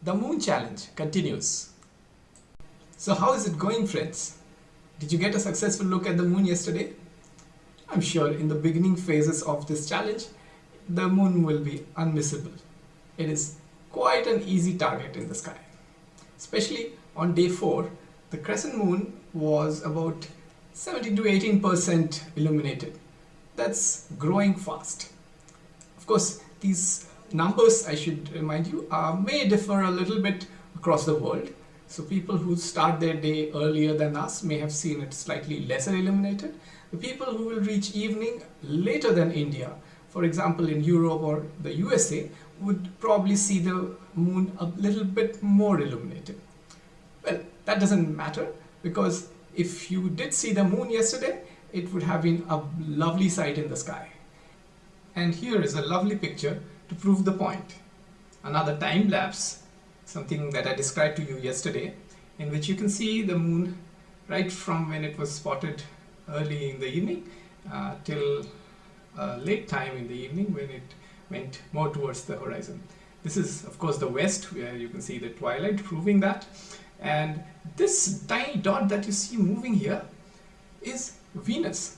The Moon Challenge continues. So how is it going friends? Did you get a successful look at the moon yesterday? I'm sure in the beginning phases of this challenge, the moon will be unmissable. It is quite an easy target in the sky. Especially on day 4, the crescent moon was about 17 to 18% illuminated. That's growing fast. Of course, these numbers, I should remind you, uh, may differ a little bit across the world. So people who start their day earlier than us may have seen it slightly lesser illuminated. The people who will reach evening later than India, for example in Europe or the USA, would probably see the moon a little bit more illuminated. Well, that doesn't matter because if you did see the moon yesterday, it would have been a lovely sight in the sky. And here is a lovely picture to prove the point. Another time lapse, something that I described to you yesterday, in which you can see the moon right from when it was spotted early in the evening uh, till uh, late time in the evening when it went more towards the horizon. This is of course the west where you can see the twilight proving that and this tiny dot that you see moving here is Venus.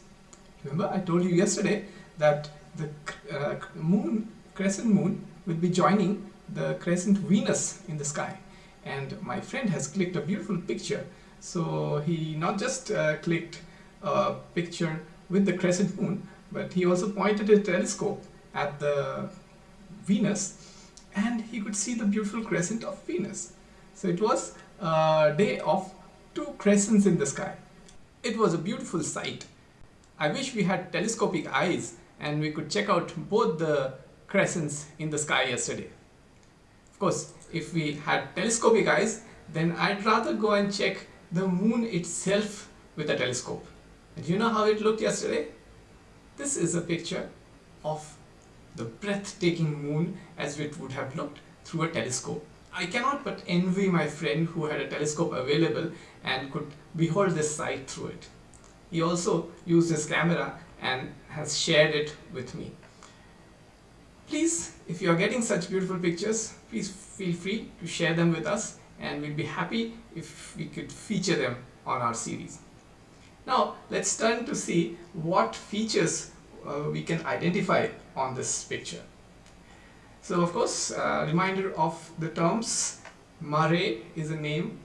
Remember I told you yesterday that the uh, moon crescent moon will be joining the crescent Venus in the sky. And my friend has clicked a beautiful picture. So he not just uh, clicked a picture with the crescent moon but he also pointed his telescope at the Venus and he could see the beautiful crescent of Venus. So it was a day of two crescents in the sky. It was a beautiful sight. I wish we had telescopic eyes and we could check out both the crescents in the sky yesterday. Of course, if we had telescopic eyes, then I'd rather go and check the moon itself with a telescope. And you know how it looked yesterday? This is a picture of the breathtaking moon as it would have looked through a telescope. I cannot but envy my friend who had a telescope available and could behold this sight through it. He also used his camera and has shared it with me. Please, if you are getting such beautiful pictures, please feel free to share them with us and we'll be happy if we could feature them on our series. Now, let's turn to see what features uh, we can identify on this picture. So, of course, a reminder of the terms mare is a name,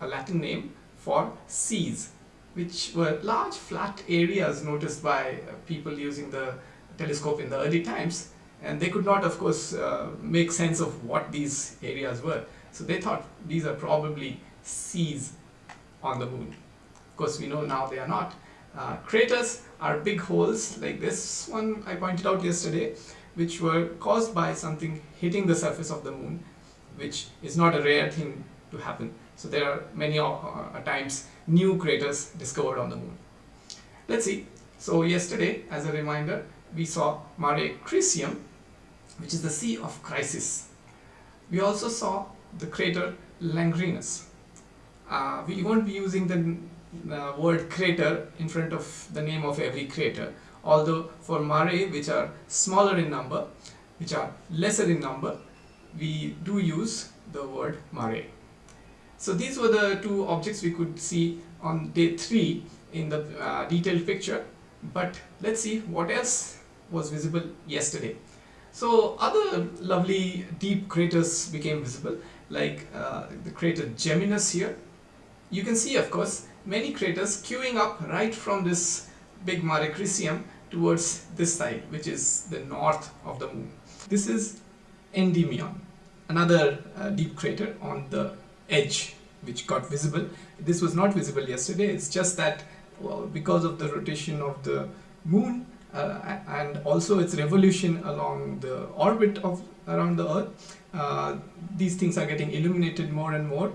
a Latin name for seas, which were large flat areas noticed by people using the telescope in the early times and they could not of course uh, make sense of what these areas were. So they thought these are probably seas on the moon. Of course we know now they are not. Uh, craters are big holes like this one I pointed out yesterday which were caused by something hitting the surface of the moon which is not a rare thing to happen. So there are many uh, times new craters discovered on the moon. Let's see. So yesterday as a reminder we saw Mare Crisium which is the Sea of Crisis. We also saw the crater Langrenus. Uh, we won't be using the uh, word crater in front of the name of every crater although for mare which are smaller in number which are lesser in number we do use the word mare. So these were the two objects we could see on day 3 in the uh, detailed picture but let's see what else was visible yesterday. So other lovely deep craters became visible like uh, the crater Geminus here. You can see of course many craters queuing up right from this big Mare Crisium towards this side which is the north of the moon. This is Endymion, another uh, deep crater on the edge which got visible. This was not visible yesterday, it's just that well, because of the rotation of the moon uh, and also its revolution along the orbit of around the earth. Uh, these things are getting illuminated more and more.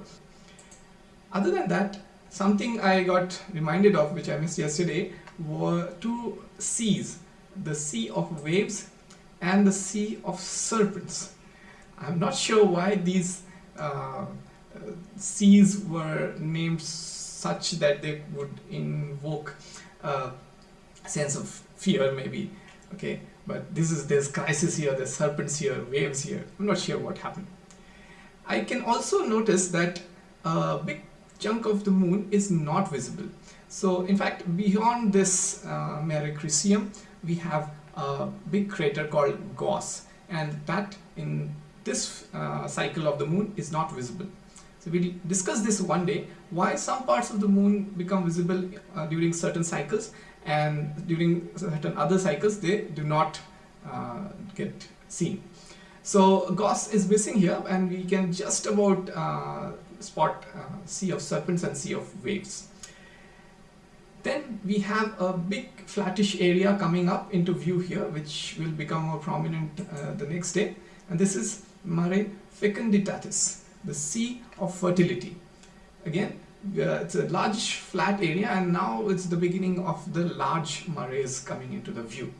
Other than that something I got reminded of which I missed yesterday were two seas the sea of waves and the sea of serpents. I'm not sure why these uh, seas were named such that they would invoke a sense of fear maybe. Okay? But this is there's crisis here there's serpents here waves here. I'm not sure what happened. I can also notice that a big chunk of the moon is not visible. So in fact, beyond this uh, Mare Crisium, we have a big crater called Gauss. And that in this uh, cycle of the moon is not visible. So we'll discuss this one day, why some parts of the moon become visible uh, during certain cycles and during certain other cycles they do not uh, get seen. So Gauss is missing here and we can just about uh, spot uh, sea of serpents and sea of waves. Then we have a big flattish area coming up into view here which will become more prominent uh, the next day and this is Mare Fecunditatis, the sea of fertility. Again uh, it's a large flat area and now it's the beginning of the large mares coming into the view.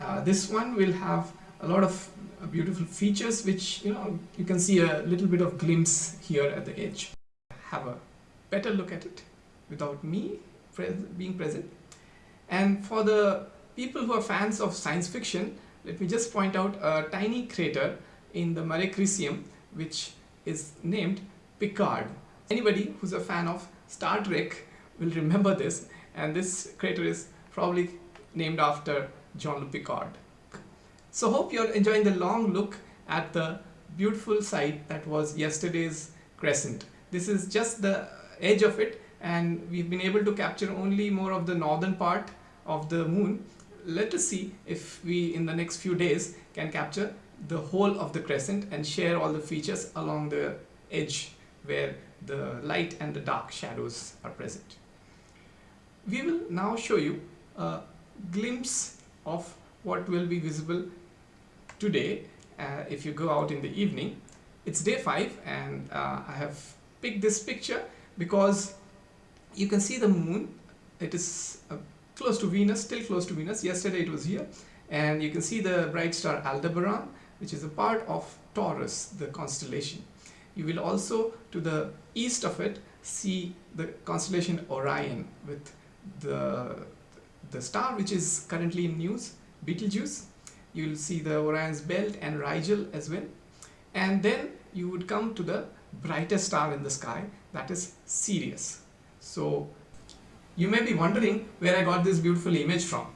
Uh, this one will have a lot of uh, beautiful features which you know you can see a little bit of glimpse here at the edge. Have a better look at it without me being present. And for the people who are fans of science fiction, let me just point out a tiny crater in the Mare Crisium which is named Picard. Anybody who's a fan of Star Trek will remember this and this crater is probably named after Jean-Luc Picard. So hope you're enjoying the long look at the beautiful sight that was yesterday's crescent. This is just the edge of it and we've been able to capture only more of the northern part of the moon. Let us see if we in the next few days can capture the whole of the crescent and share all the features along the edge where the light and the dark shadows are present. We will now show you a glimpse of what will be visible today uh, if you go out in the evening. It's day 5 and uh, I have picked this picture because you can see the moon. It is uh, close to Venus, still close to Venus. Yesterday it was here and you can see the bright star Aldebaran which is a part of Taurus, the constellation. You will also, to the east of it, see the constellation Orion with the, the star which is currently in news, Betelgeuse. You will see the Orion's belt and Rigel as well. And then you would come to the brightest star in the sky, that is Sirius. So you may be wondering where I got this beautiful image from.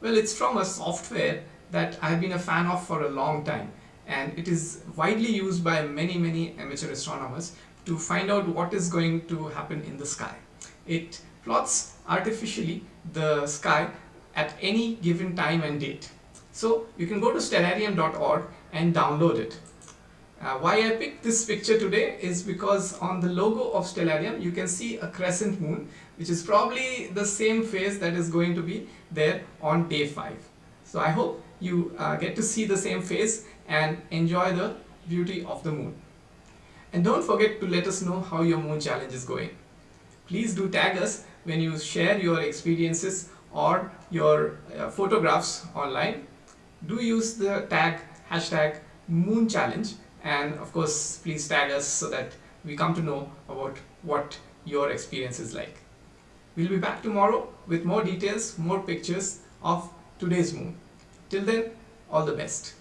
Well, it's from a software that I've been a fan of for a long time and it is widely used by many many amateur astronomers to find out what is going to happen in the sky. It plots artificially the sky at any given time and date. So you can go to stellarium.org and download it. Uh, why I picked this picture today is because on the logo of Stellarium you can see a crescent moon which is probably the same phase that is going to be there on day 5. So I hope you uh, get to see the same face and enjoy the beauty of the moon. And don't forget to let us know how your moon challenge is going. Please do tag us when you share your experiences or your uh, photographs online. Do use the tag hashtag moon challenge and of course please tag us so that we come to know about what your experience is like. We'll be back tomorrow with more details, more pictures of today's moon. Till then, all the best.